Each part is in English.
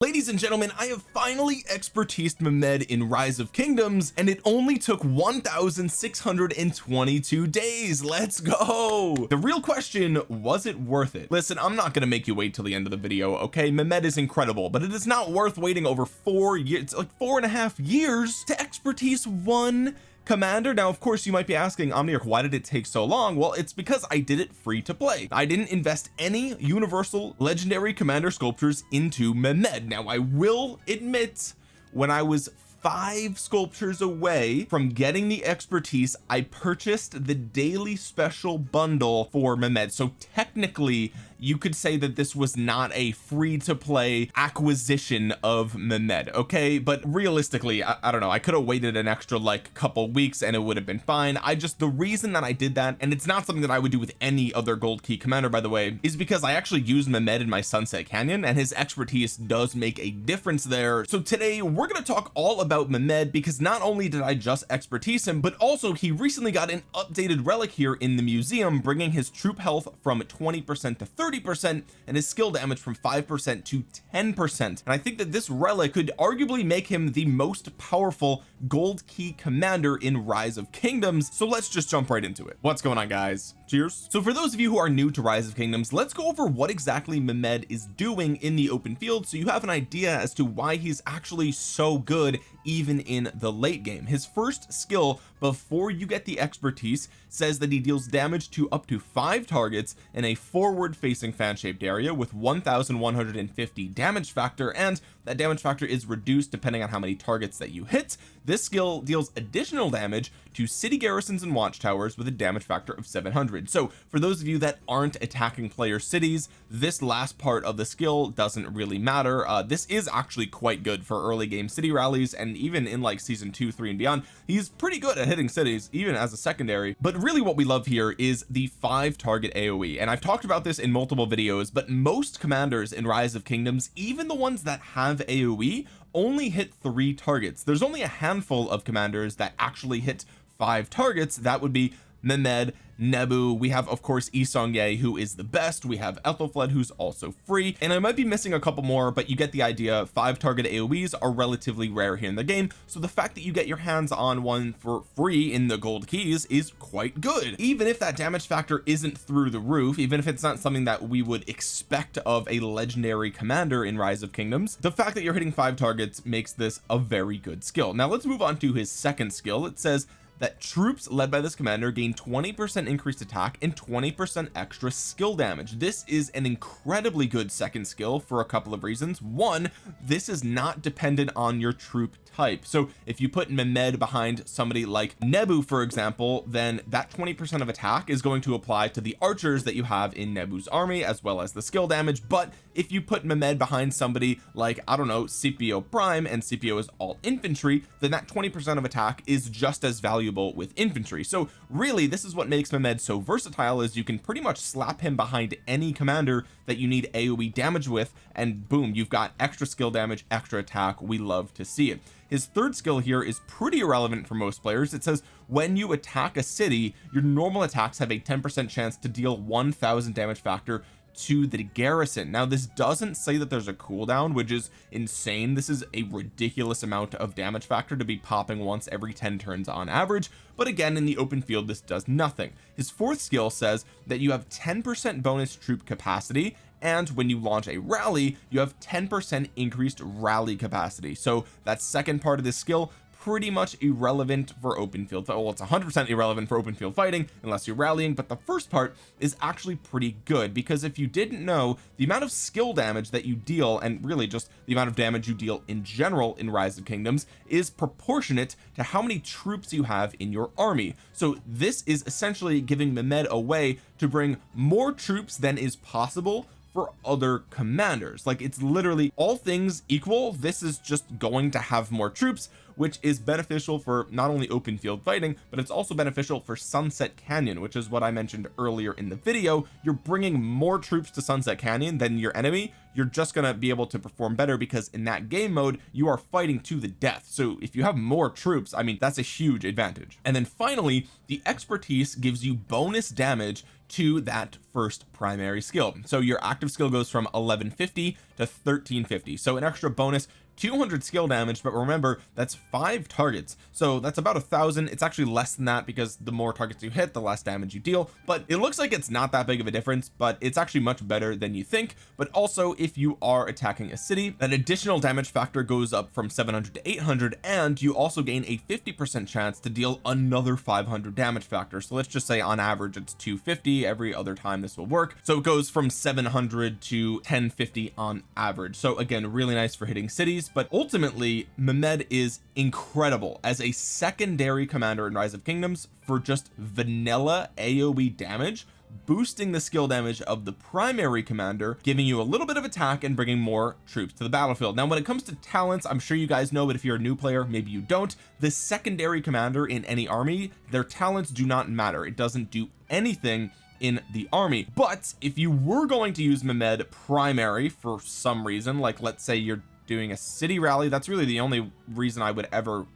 ladies and gentlemen I have finally expertised Mehmed in Rise of Kingdoms and it only took 1622 days. Let's go! The real question was it worth it? Listen I'm not to make you wait till the end of the video okay? Mehmed is incredible but it is not worth waiting over four years like four and a half years to expertise one commander now of course you might be asking Omniarch why did it take so long? Well it's because I did it free to play. I didn't invest any universal legendary commander sculptures into Mehmed. Now I will admit when I was five sculptures away from getting the expertise I purchased the daily special bundle for Mehmed. So technically you could say that this was not a free to play acquisition of Mehmed okay? But realistically I, I don't know I could have waited an extra like couple weeks and it would have been fine. I just the reason that I did that and it's not something that I would do with any other gold key commander by the way is because I actually used Mehmed in my Sunset Canyon and his expertise does make a difference there. So today we're going to talk all about Mehmed because not only did I just expertise him but also he recently got an updated relic here in the museum bringing his troop health from 20 percent to 30 30 percent and his skill damage from 5 percent to 10 percent. And I think that this relic could arguably make him the most powerful gold key commander in rise of kingdoms. So let's just jump right into it. What's going on guys cheers. So for those of you who are new to rise of kingdoms let's go over what exactly Mehmed is doing in the open field so you have an idea as to why he's actually so good even in the late game. His first skill before you get the expertise says that he deals damage to up to five targets in a forward facing fan shaped area with 1150 damage factor and that damage factor is reduced depending on how many targets that you hit. This skill deals additional damage to city garrisons and watchtowers with a damage factor of 700 so for those of you that aren't attacking player cities this last part of the skill doesn't really matter. Uh, this is actually quite good for early game city rallies and even in like season two three and beyond. He's pretty good at hitting cities even as a secondary. But really what we love here is the five target AoE and I've talked about this in multiple videos but most commanders in rise of kingdoms even the ones that have AoE only hit three targets. There's only a handful of commanders that actually hit five targets. That would be Mehmed Nebu. We have of course Yi Seong-Gye who is the best. We have Ethelflaed who's also free. And I might be missing a couple more but you get the idea. Five target AoEs are relatively rare here in the game. So the fact that you get your hands on one for free in the gold keys is quite good. Even if that damage factor isn't through the roof even if it's not something that we would expect of a legendary commander in rise of kingdoms the fact that you're hitting five targets makes this a very good skill. Now let's move on to his second skill. It says that troops led by this commander gain 20 percent increased attack and 20 percent extra skill damage. This is an incredibly good second skill for a couple of reasons. One this is not dependent on your troop type. So if you put Mehmed behind somebody like Nebu for example then that 20 percent of attack is going to apply to the archers that you have in Nebu's army as well as the skill damage. But if you put Mehmed behind somebody like I don't know Scipio prime and Scipio is all infantry then that 20 percent of attack is just as valuable with infantry. So really this is what makes Mehmed so versatile is you can pretty much slap him behind any commander that you need AoE damage with and boom you've got extra skill damage extra attack. We love to see it. His third skill here is pretty irrelevant for most players. It says when you attack a city your normal attacks have a 10 percent chance to deal 1000 damage factor to the garrison. Now this doesn't say that there's a cooldown which is insane. This is a ridiculous amount of damage factor to be popping once every 10 turns on average. But again in the open field this does nothing. His fourth skill says that you have 10 percent bonus troop capacity and when you launch a rally you have 10 percent increased rally capacity. So that second part of this skill pretty much irrelevant for open field well it's 100 percent irrelevant for open field fighting unless you're rallying but the first part is actually pretty good because if you didn't know the amount of skill damage that you deal and really just the amount of damage you deal in general in rise of kingdoms is proportionate to how many troops you have in your army. So this is essentially giving Mehmed a way to bring more troops than is possible for other commanders. Like it's literally all things equal this is just going to have more troops which is beneficial for not only open field fighting but it's also beneficial for Sunset Canyon which is what I mentioned earlier in the video. You're bringing more troops to Sunset Canyon than your enemy. You're just going to be able to perform better because in that game mode you are fighting to the death. So if you have more troops I mean that's a huge advantage. And then finally the expertise gives you bonus damage to that first primary skill. So your active skill goes from 1150 to 1350 so an extra bonus 200 skill damage but remember that's five targets. So that's about a thousand. It's actually less than that because the more targets you hit the less damage you deal. But it looks like it's not that big of a difference but it's actually much better than you think. But also if you are attacking a city an additional damage factor goes up from 700 to 800 and you also gain a 50 percent chance to deal another 500 damage factor. So let's just say on average it's 250 every other time this will work. So it goes from 700 to 1050 on average. So again really nice for hitting cities but ultimately Mehmed is incredible as a secondary commander in Rise of Kingdoms for just vanilla AoE damage boosting the skill damage of the primary commander giving you a little bit of attack and bringing more troops to the battlefield. Now when it comes to talents I'm sure you guys know but if you're a new player maybe you don't the secondary commander in any army their talents do not matter. It doesn't do anything in the army. But if you were going to use Mehmed primary for some reason like let's say you're doing a city rally. That's really the only reason I would ever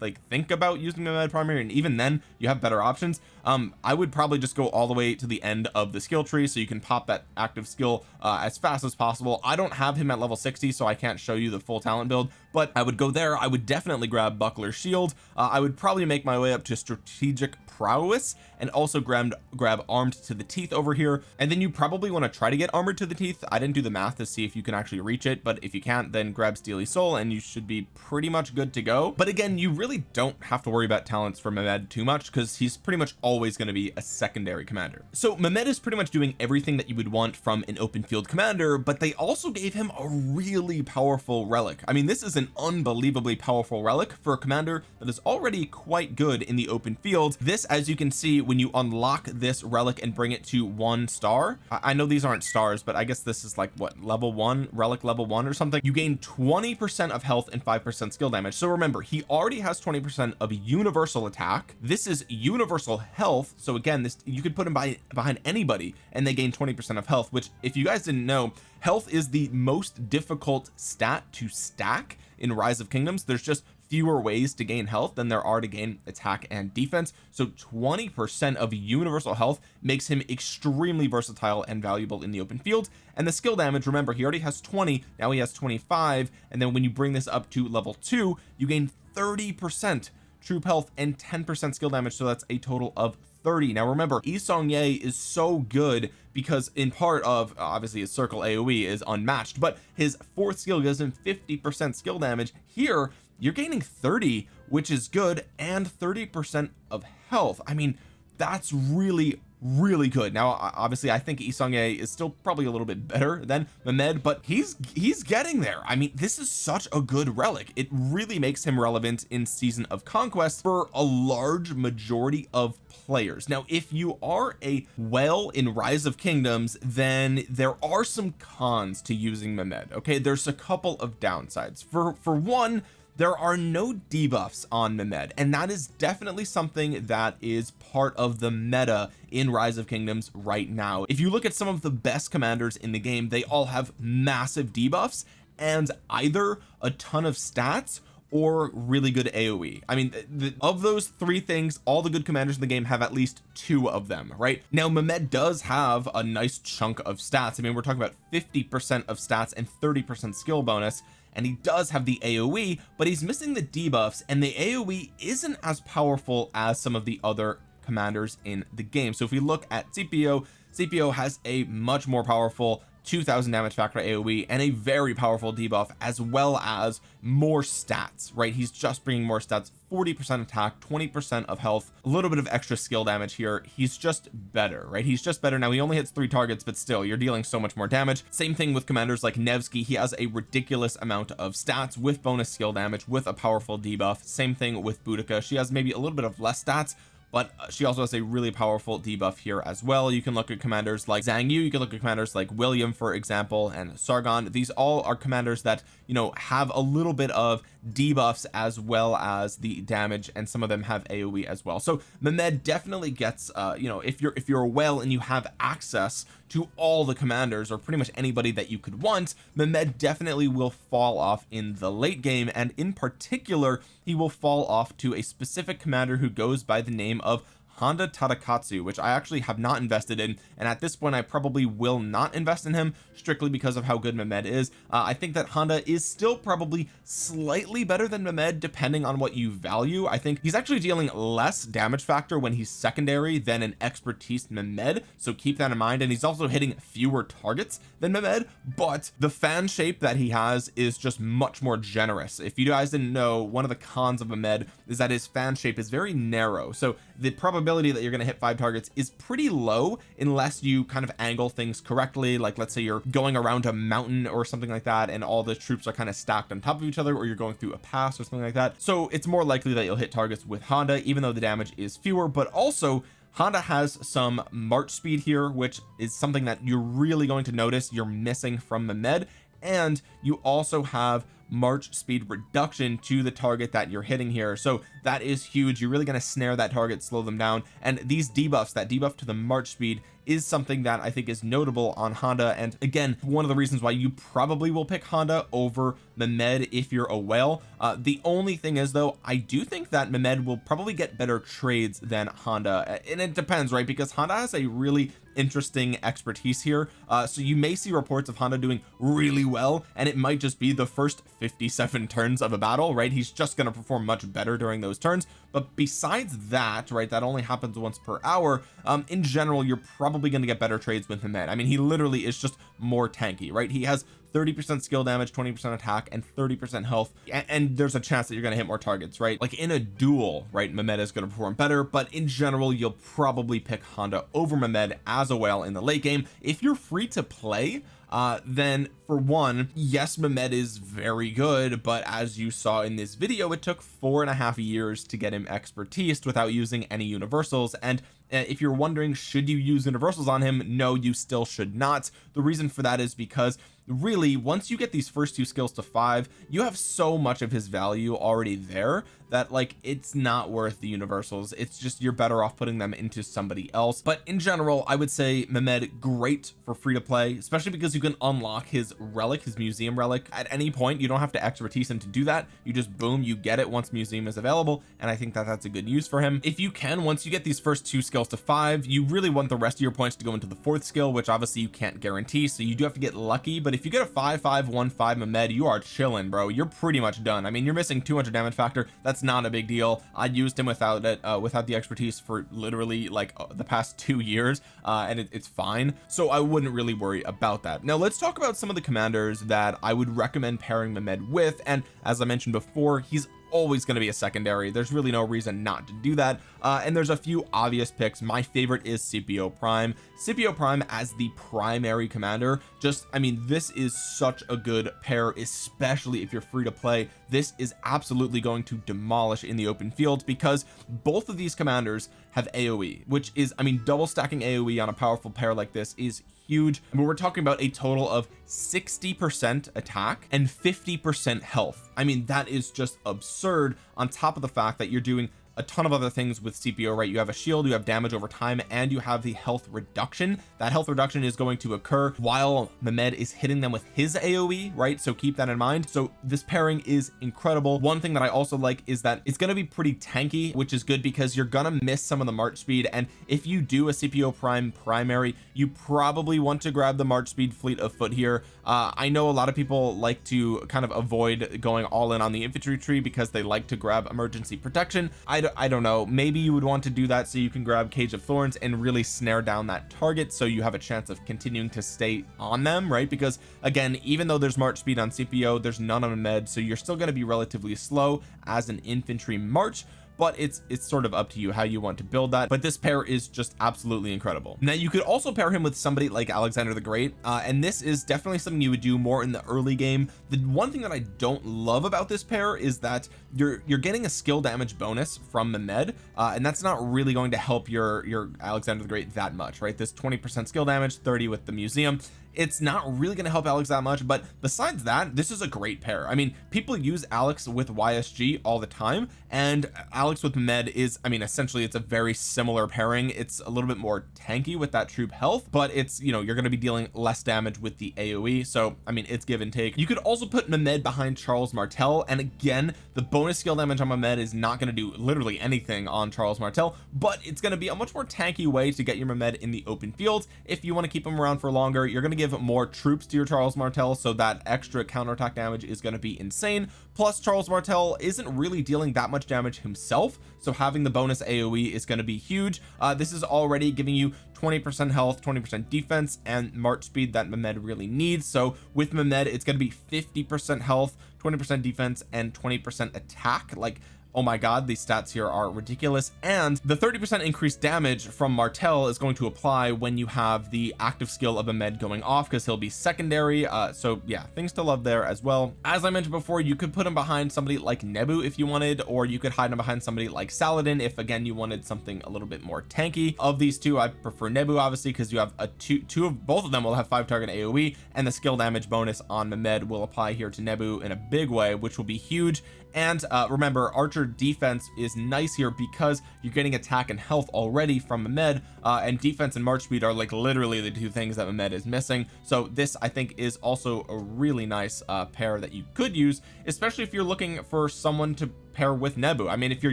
like think about using Mehmed primary and even then you have better options. Um I would probably just go all the way to the end of the skill tree so you can pop that active skill uh, as fast as possible. I don't have him at level 60 so I can't show you the full talent build but I would go there. I would definitely grab buckler shield. Uh, I would probably make my way up to strategic prowess and also grab grab armed to the teeth over here. And then you probably want to try to get armored to the teeth. I didn't do the math to see if you can actually reach it but if you can't then grab steely soul and you should be pretty much good to go. But again you really don't have to worry about talents for Mehmed too much because he's pretty much always going to be a secondary commander. So Mehmed is pretty much doing everything that you would want from an open field commander but they also gave him a really powerful relic. I mean this is an unbelievably powerful relic for a commander that is already quite good in the open field. This as you can see when you unlock this relic and bring it to one star I, know these aren't stars but I guess this is like what level one relic level one or something? You gain 20 percent of health and five percent skill damage. So remember he already has 20 percent of universal attack. This is universal health. So again this you could put him by behind anybody and they gain 20 percent of health which if you guys didn't know health is the most difficult stat to stack in rise of kingdoms. There's just fewer ways to gain health than there are to gain attack and defense. So 20 percent of universal health makes him extremely versatile and valuable in the open field. And the skill damage remember he already has 20 now he has 25 and then when you bring this up to level 2 you gain 30 percent troop health and 10 percent skill damage so that's a total of 30 now remember Yi Seong-Gye is so good because in part of obviously his circle AoE is unmatched but his fourth skill gives him 50 percent skill damage. Here you're gaining 30 which is good and 30 percent of health. I mean that's really really good. Now obviously I think Yi is still probably a little bit better than Mehmed but he's he's getting there. I mean this is such a good relic. It really makes him relevant in season of conquest for a large majority of players. Now if you are a well in rise of kingdoms then there are some cons to using Mehmed okay? There's a couple of downsides. For for one there are no debuffs on Mehmed and that is definitely something that is part of the meta in rise of kingdoms right now. If you look at some of the best commanders in the game they all have massive debuffs and either a ton of stats or really good AoE I mean the, of those three things all the good commanders in the game have at least two of them right? Now Mehmed does have a nice chunk of stats. I mean we're talking about 50 percent of stats and 30 percent skill bonus and he does have the AoE but he's missing the debuffs and the AoE isn't as powerful as some of the other commanders in the game. So if we look at Scipio Scipio has a much more powerful 2000 damage factor AoE and a very powerful debuff as well as more stats right? He's just bringing more stats 40 percent attack 20 percent of health a little bit of extra skill damage here. He's just better right? He's just better. Now he only hits three targets but still you're dealing so much more damage. Same thing with commanders like Nevsky. He has a ridiculous amount of stats with bonus skill damage with a powerful debuff. Same thing with Boudica. She has maybe a little bit of less stats but uh, she also has a really powerful debuff here as well. You can look at commanders like Zhang Yu. You can look at commanders like William for example and Sargon. These all are commanders that you know have a little bit of debuffs as well as the damage and some of them have AoE as well. So Mehmed definitely gets uh you know if you're if you're a whale and you have access to all the commanders or pretty much anybody that you could want Mehmed definitely will fall off in the late game. And in particular he will fall off to a specific commander who goes by the name of Honda Tadakatsu which I actually have not invested in and at this point I probably will not invest in him strictly because of how good Mehmed is. Uh, I think that Honda is still probably slightly better than Mehmed depending on what you value. I think he's actually dealing less damage factor when he's secondary than an expertise Mehmed so keep that in mind. And he's also hitting fewer targets than Mehmed but the fan shape that he has is just much more generous. If you guys didn't know one of the cons of Mehmed is that his fan shape is very narrow. So the probability that you're going to hit five targets is pretty low unless you kind of angle things correctly. Like let's say you're going around a mountain or something like that and all the troops are kind of stacked on top of each other or you're going through a pass or something like that. So it's more likely that you'll hit targets with Honda even though the damage is fewer but also Honda has some march speed here which is something that you're really going to notice you're missing from Mehmed. And you also have march speed reduction to the target that you're hitting here. So that is huge. You're really going to snare that target slow them down. And these debuffs that debuff to the march speed is something that I think is notable on Honda. And again one of the reasons why you probably will pick Honda over Mehmed if you're a whale. Uh, the only thing is though I do think that Mehmed will probably get better trades than Honda. And it depends right? Because Honda has a really interesting expertise here. Uh, so you may see reports of Honda doing really well and it might just be the first 57 turns of a battle right? He's just going to perform much better during those turns. But besides that right that only happens once per hour um in general you're probably going to get better trades with him I mean he literally is just more tanky right? He has 30% skill damage 20% attack and 30% health. And, and there's a chance that you're going to hit more targets right? Like in a duel right Mehmed is going to perform better but in general you'll probably pick Honda over Mehmed as a whale in the late game. If you're free to play uh then for one yes Mehmed is very good but as you saw in this video it took four and a half years to get him expertise without using any universals and uh, if you're wondering should you use universals on him? No you still should not. The reason for that is because really once you get these first two skills to five you have so much of his value already there that like it's not worth the universals. It's just you're better off putting them into somebody else. But in general I would say Mehmed great for free to play especially because you can unlock his relic his museum relic. At any point you don't have to expertise him to do that. You just boom you get it once museum is available and I think that that's a good use for him. If you can once you get these first two skills to five you really want the rest of your points to go into the fourth skill which obviously you can't guarantee so you do have to get lucky. But if you get a five five one five Mehmed you are chilling bro. You're pretty much done. I mean you're missing 200 damage factor. That's that's not a big deal. I used him without it uh, without the expertise for literally like uh, the past two years uh, and it, it's fine. So I wouldn't really worry about that. Now let's talk about some of the commanders that I would recommend pairing Mehmed with. And as I mentioned before he's always going to be a secondary. There's really no reason not to do that. Uh, and there's a few obvious picks. My favorite is Scipio Prime. Scipio Prime as the primary commander just I mean this is such a good pair especially if you're free to play. This is absolutely going to demolish in the open field because both of these commanders have AoE which is I mean double stacking AoE on a powerful pair like this is huge. But we're talking about a total of 60 percent attack and 50 percent health. I mean that is just absurd on top of the fact that you're doing a ton of other things with Scipio right? You have a shield you have damage over time and you have the health reduction. That health reduction is going to occur while Mehmed is hitting them with his AoE right? So keep that in mind. So this pairing is incredible. One thing that I also like is that it's going to be pretty tanky which is good because you're gonna miss some of the march speed. And if you do a Scipio prime primary you probably want to grab the march speed fleet of foot here. Uh, I know a lot of people like to kind of avoid going all in on the infantry tree because they like to grab emergency protection. I, I don't know. Maybe you would want to do that so you can grab cage of thorns and really snare down that target so you have a chance of continuing to stay on them right? Because again even though there's march speed on Scipio there's none on med so you're still going to be relatively slow as an infantry march but it's it's sort of up to you how you want to build that. But this pair is just absolutely incredible. Now you could also pair him with somebody like Alexander the Great uh, and this is definitely something you would do more in the early game. The one thing that I don't love about this pair is that you're you're getting a skill damage bonus from Mehmed uh, and that's not really going to help your your Alexander the Great that much right? This 20 percent skill damage 30 with the museum it's not really going to help Alex that much but besides that this is a great pair. I mean people use Alex with YSG all the time and Alex with Med is I mean essentially it's a very similar pairing. It's a little bit more tanky with that troop health but it's you know you're going to be dealing less damage with the AoE so I mean it's give and take. You could also put Mehmed behind Charles Martel and again the bonus skill damage on Mehmed is not going to do literally anything on Charles Martel but it's going to be a much more tanky way to get your Mehmed in the open field. If you want to keep him around for longer you're going to give more troops to your Charles Martel so that extra counterattack damage is going to be insane. Plus Charles Martel isn't really dealing that much damage himself so having the bonus AoE is going to be huge. Uh, this is already giving you 20% health 20% defense and march speed that Mehmed really needs. So with Mehmed it's going to be 50% health 20% defense and 20% attack. Like oh my god these stats here are ridiculous. And the 30 percent increased damage from Martel is going to apply when you have the active skill of a med going off because he'll be secondary. Uh so yeah things to love there as well. As I mentioned before you could put him behind somebody like Nebu if you wanted or you could hide him behind somebody like Saladin if again you wanted something a little bit more tanky. Of these two I prefer Nebu obviously because you have a two two of both of them will have five target AoE and the skill damage bonus on Mehmed will apply here to Nebu in a big way which will be huge. And uh remember archer defense is nice here because you're getting attack and health already from Mehmed uh and defense and march speed are like literally the two things that Mehmed is missing. So this I think is also a really nice uh pair that you could use especially if you're looking for someone to pair with Nebu. I mean if you're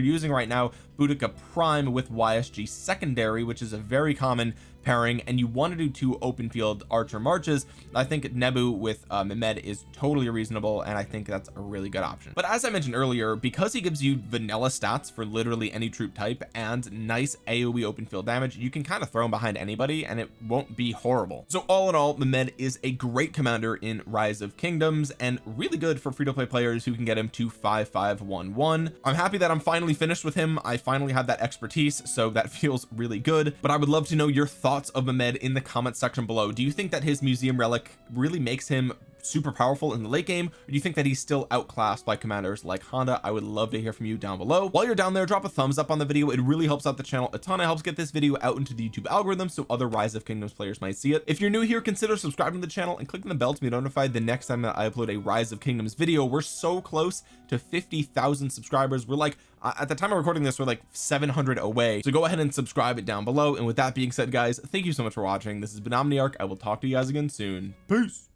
using right now Boudica prime with YSG secondary which is a very common pairing and you want to do two open field archer marches. I think Nebu with uh, Mehmed is totally reasonable and I think that's a really good option. But as I mentioned earlier because he gives you vanilla stats for literally any troop type and nice AoE open field damage you can kind of throw him behind anybody and it won't be horrible. So all in all Mehmed is a great commander in Rise of Kingdoms and really good for free-to-play players who can get him to 5511 I'm happy that I'm finally finished with him. I finally have that expertise so that feels really good. But I would love to know your thoughts of Mehmed in the comment section below. Do you think that his museum relic really makes him super powerful in the late game or do you think that he's still outclassed by commanders like Honda? I would love to hear from you down below. While you're down there drop a thumbs up on the video. It really helps out the channel a ton. It helps get this video out into the YouTube algorithm so other rise of kingdoms players might see it. If you're new here consider subscribing to the channel and clicking the bell to be notified the next time that I upload a rise of kingdoms video. We're so close to 50,000 subscribers. We're like at the time of recording this we're like 700 away. So go ahead and subscribe it down below. And with that being said guys thank you so much for watching. This has been Omniarch. I will talk to you guys again soon. Peace